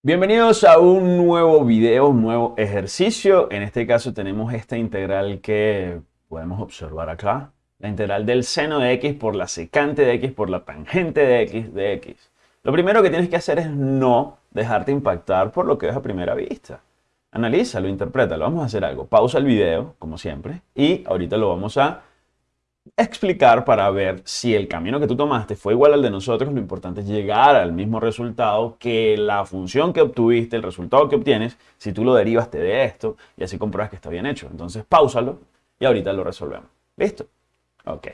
Bienvenidos a un nuevo video, un nuevo ejercicio. En este caso tenemos esta integral que podemos observar acá. La integral del seno de x por la secante de x por la tangente de x de x. Lo primero que tienes que hacer es no dejarte impactar por lo que ves a primera vista. Analízalo, interprétalo. Vamos a hacer algo. Pausa el video, como siempre, y ahorita lo vamos a explicar para ver si el camino que tú tomaste fue igual al de nosotros. Lo importante es llegar al mismo resultado que la función que obtuviste, el resultado que obtienes, si tú lo derivaste de esto y así compruebas que está bien hecho. Entonces, pausalo y ahorita lo resolvemos. ¿Listo? Ok.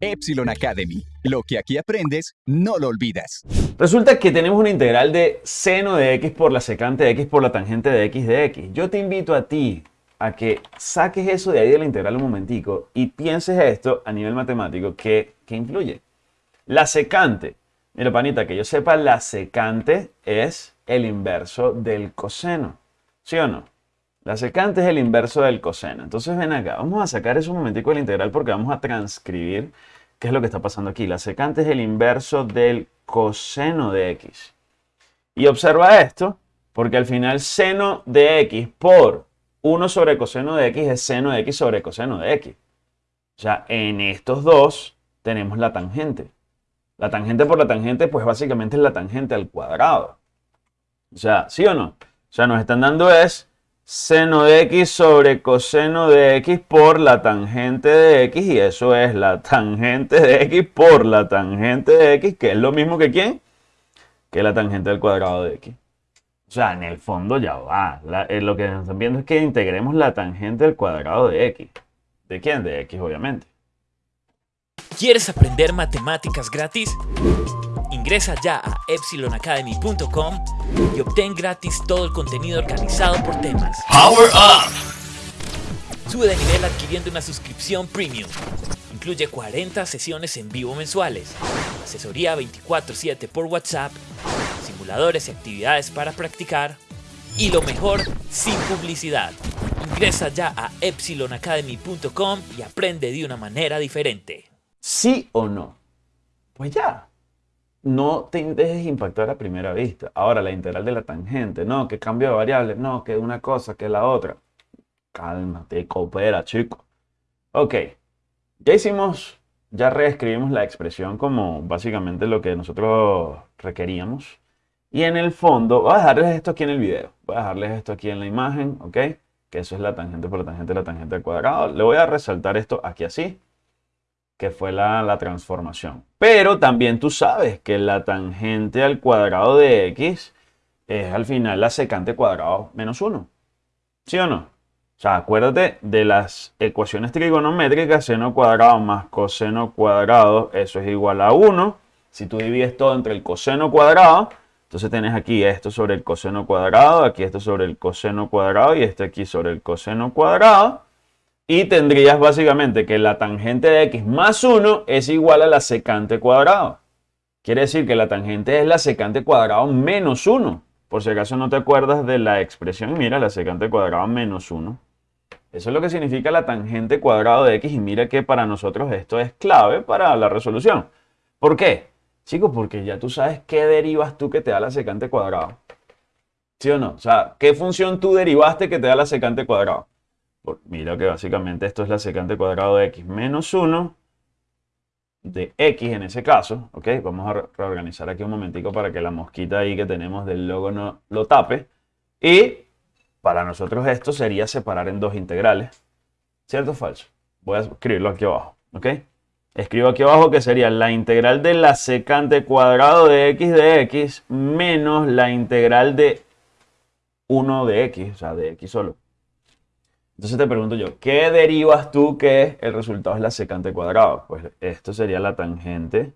Epsilon Academy. Lo que aquí aprendes, no lo olvidas. Resulta que tenemos una integral de seno de x por la secante de x por la tangente de x de x. Yo te invito a ti a que saques eso de ahí de la integral un momentico y pienses esto a nivel matemático que, influye. La secante, mira panita, que yo sepa, la secante es el inverso del coseno. ¿Sí o no? La secante es el inverso del coseno. Entonces ven acá, vamos a sacar eso un momentico de la integral porque vamos a transcribir qué es lo que está pasando aquí. La secante es el inverso del coseno de x. Y observa esto, porque al final seno de x por 1 sobre coseno de x es seno de x sobre coseno de x. O sea, en estos dos tenemos la tangente. La tangente por la tangente, pues básicamente es la tangente al cuadrado. O sea, ¿sí o no? O sea, nos están dando es seno de x sobre coseno de x por la tangente de x y eso es la tangente de x por la tangente de x, que es lo mismo que quién? Que la tangente al cuadrado de x. O sea, en el fondo ya va. Eh, lo que nos están viendo es que integremos la tangente al cuadrado de x. ¿De quién? De x, obviamente. ¿Quieres aprender matemáticas gratis? Ingresa ya a epsilonacademy.com y obtén gratis todo el contenido organizado por temas. Power Up. Sube de nivel adquiriendo una suscripción premium. Incluye 40 sesiones en vivo mensuales, asesoría 24/7 por WhatsApp, simuladores y actividades para practicar y lo mejor, sin publicidad. Ingresa ya a epsilonacademy.com y aprende de una manera diferente. ¿Sí o no? Pues ya, no te dejes impactar a primera vista. Ahora, la integral de la tangente, no, que cambio de variable, no, que una cosa, que la otra. Cálmate, coopera, chico. Ok, ya hicimos, ya reescribimos la expresión como básicamente lo que nosotros requeríamos. Y en el fondo, voy a dejarles esto aquí en el video. Voy a dejarles esto aquí en la imagen, ¿ok? Que eso es la tangente por la tangente de la tangente al cuadrado. Le voy a resaltar esto aquí así que fue la, transformación. Pero también tú sabes que la tangente al cuadrado de x es al final la secante cuadrado menos 1. ¿Sí o no? O sea, acuérdate de las ecuaciones trigonométricas, seno cuadrado más coseno cuadrado, eso es igual a 1. Si tú divides todo entre el coseno cuadrado, entonces tienes aquí esto sobre el coseno cuadrado, aquí esto sobre el coseno cuadrado y este aquí sobre el coseno cuadrado. Y tendrías básicamente que la tangente de x más 1 es igual a la secante cuadrado. Quiere decir que la tangente es la secante cuadrado menos 1. Por si acaso no te acuerdas de la expresión, mira, la secante cuadrado menos 1. Eso es lo que significa la tangente cuadrado de x y mira que para nosotros esto es clave para la resolución. ¿Por qué? Chicos, porque ya tú sabes qué derivas tú que te da la secante cuadrado. ¿Sí o no? O sea, ¿qué función tú derivaste que te da la secante cuadrado? mira que básicamente esto es la secante cuadrado de x menos 1 de x en ese caso, ¿ok? Vamos a reorganizar aquí un momentico para que la mosquita ahí que tenemos del logo no lo tape. Y para nosotros esto sería separar en dos integrales. ¿Cierto o falso? Voy a escribirlo aquí abajo, ¿ok? Escribo aquí abajo que sería la integral de la secante cuadrado de x de x menos la integral de 1 de x, o sea, de x solo. Entonces te pregunto yo, ¿qué derivas tú que el resultado es la secante cuadrado? Pues esto sería la tangente,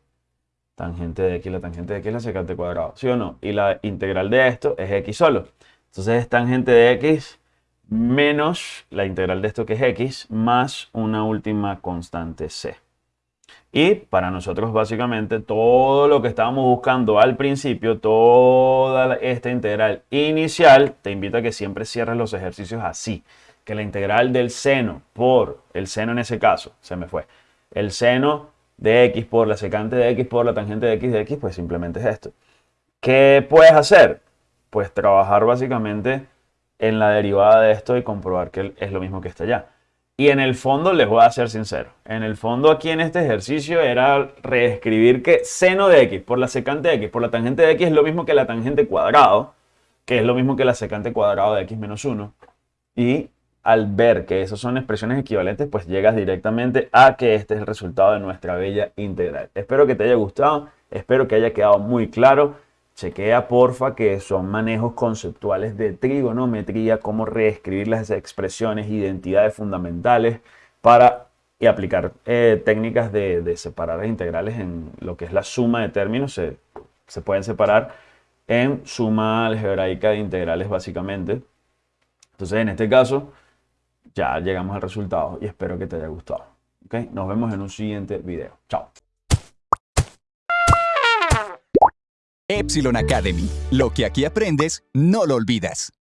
tangente de x, la tangente de x es la secante cuadrado, ¿sí o no? Y la integral de esto es x solo. Entonces es tangente de x menos la integral de esto que es x más una última constante c. Y para nosotros básicamente todo lo que estábamos buscando al principio, toda esta integral inicial, te invito a que siempre cierres los ejercicios así que la integral del seno por, el seno en ese caso, se me fue, el seno de x por la secante de x por la tangente de x de x, pues simplemente es esto. ¿Qué puedes hacer? Pues trabajar básicamente en la derivada de esto y comprobar que es lo mismo que está allá. Y en el fondo les voy a ser sincero. En el fondo aquí en este ejercicio era reescribir que seno de x por la secante de x por la tangente de x es lo mismo que la tangente cuadrado, que es lo mismo que la secante cuadrado de x menos 1. Y al ver que esas son expresiones equivalentes, pues llegas directamente a que este es el resultado de nuestra bella integral. Espero que te haya gustado, espero que haya quedado muy claro. Chequea porfa que son manejos conceptuales de trigonometría, cómo reescribir las expresiones, identidades fundamentales para y aplicar eh, técnicas de, separar las integrales en lo que es la suma de términos. Se, se pueden separar en suma algebraica de integrales básicamente. Entonces en este caso ya llegamos al resultado y espero que te haya gustado. ¿Okay? Nos vemos en un siguiente video. Chao. Epsilon Academy. Lo que aquí aprendes, no lo olvidas.